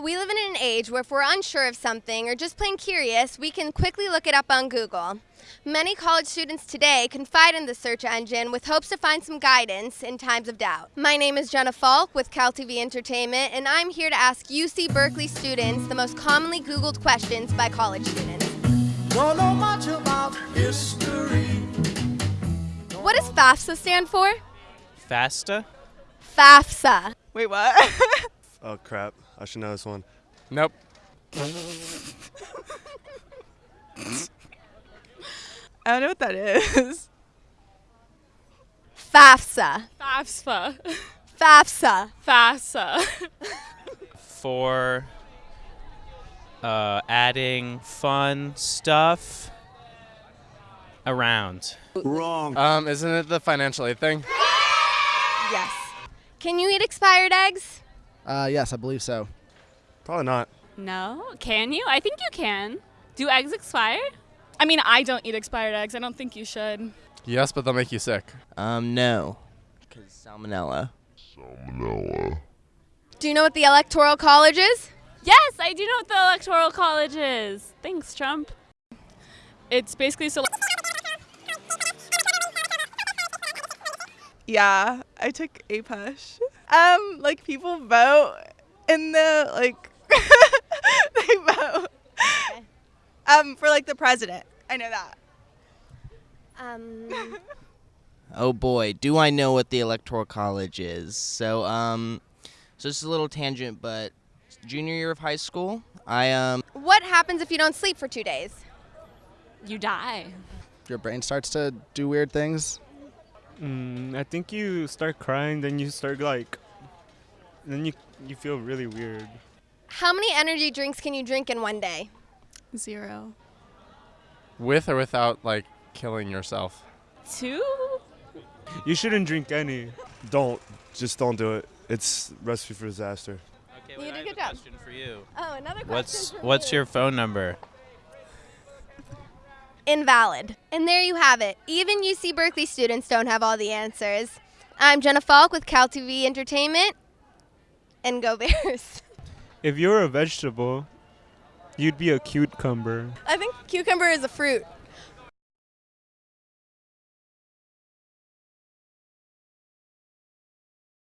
We live in an age where if we're unsure of something or just plain curious, we can quickly look it up on Google. Many college students today confide in the search engine with hopes to find some guidance in times of doubt. My name is Jenna Falk with CalTV Entertainment, and I'm here to ask UC Berkeley students the most commonly Googled questions by college students. Don't know much about history. What does FAFSA stand for? FAFSA? FAFSA. Wait, what? oh crap! I should know this one. Nope. I don't know what that is. FAFSA. FAFSA. FAFSA. FAFSA. For uh, adding fun stuff around. Wrong. Um, isn't it the financial aid thing? Yes. Can you eat expired eggs? Uh, yes, I believe so. Probably not. No? Can you? I think you can. Do eggs expire? I mean, I don't eat expired eggs. I don't think you should. Yes, but they'll make you sick. Um, no. Because salmonella. Salmonella. Do you know what the Electoral College is? Yes, I do know what the Electoral College is. Thanks, Trump. It's basically so. Yeah, I took APUSH. Um, like people vote in the like they vote. Um, for like the president. I know that. Um, Oh boy, do I know what the Electoral College is. So, um, so this is a little tangent, but junior year of high school, I, um, what happens if you don't sleep for two days? You die. Your brain starts to do weird things. Mm, I think you start crying, then you start like, then you you feel really weird. How many energy drinks can you drink in one day? Zero. With or without like killing yourself. Two? You shouldn't drink any. Don't. Just don't do it. It's recipe for disaster. Okay, You did I a have good a job. question for you. Oh, another question. What's for what's you. your phone number? Invalid? And there you have it. Even UC Berkeley students don't have all the answers. I'm Jenna Falk with CalTV Entertainment, and go Bears. If you're a vegetable, you'd be a cucumber. I think cucumber is a fruit.